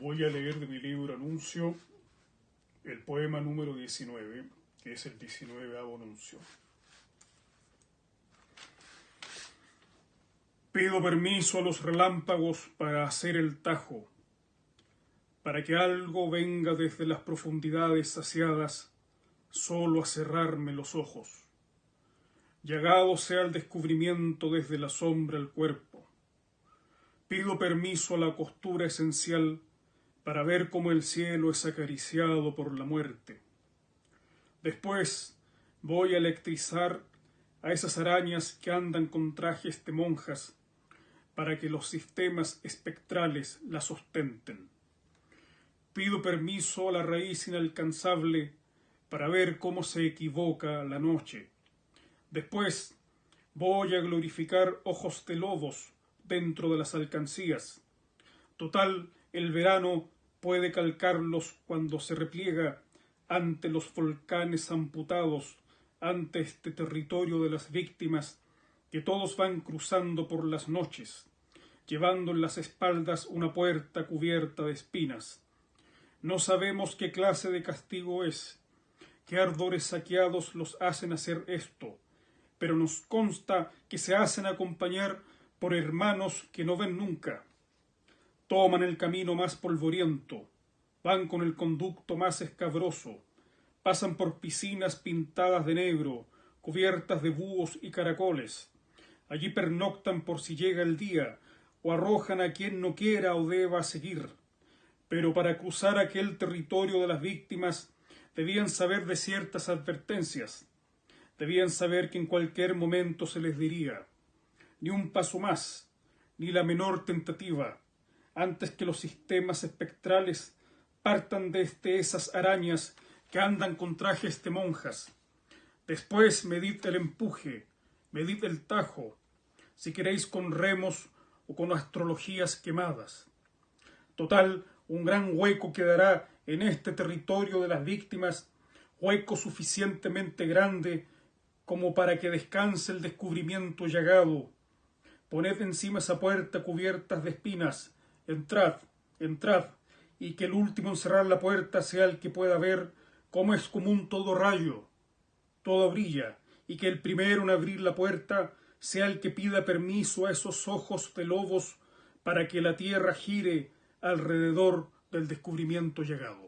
Voy a leer de mi libro Anuncio el poema número 19, que es el 19 Anuncio. Pido permiso a los relámpagos para hacer el tajo, para que algo venga desde las profundidades saciadas solo a cerrarme los ojos. Llegado sea el descubrimiento desde la sombra el cuerpo. Pido permiso a la costura esencial para ver cómo el cielo es acariciado por la muerte. Después voy a electrizar a esas arañas que andan con trajes de monjas para que los sistemas espectrales las ostenten. Pido permiso a la raíz inalcanzable para ver cómo se equivoca la noche. Después voy a glorificar ojos de lobos dentro de las alcancías. Total, el verano puede calcarlos cuando se repliega ante los volcanes amputados, ante este territorio de las víctimas que todos van cruzando por las noches, llevando en las espaldas una puerta cubierta de espinas. No sabemos qué clase de castigo es, qué ardores saqueados los hacen hacer esto, pero nos consta que se hacen acompañar por hermanos que no ven nunca, toman el camino más polvoriento, van con el conducto más escabroso, pasan por piscinas pintadas de negro, cubiertas de búhos y caracoles. Allí pernoctan por si llega el día, o arrojan a quien no quiera o deba seguir. Pero para cruzar aquel territorio de las víctimas debían saber de ciertas advertencias. Debían saber que en cualquier momento se les diría ni un paso más, ni la menor tentativa, antes que los sistemas espectrales partan desde esas arañas que andan con trajes de monjas. Después medid el empuje, medid el tajo, si queréis con remos o con astrologías quemadas. Total, un gran hueco quedará en este territorio de las víctimas, hueco suficientemente grande como para que descanse el descubrimiento llagado. Poned encima esa puerta cubiertas de espinas, entrad, entrad, y que el último en cerrar la puerta sea el que pueda ver cómo es como un todo rayo, todo brilla, y que el primero en abrir la puerta sea el que pida permiso a esos ojos de lobos para que la tierra gire alrededor del descubrimiento llegado.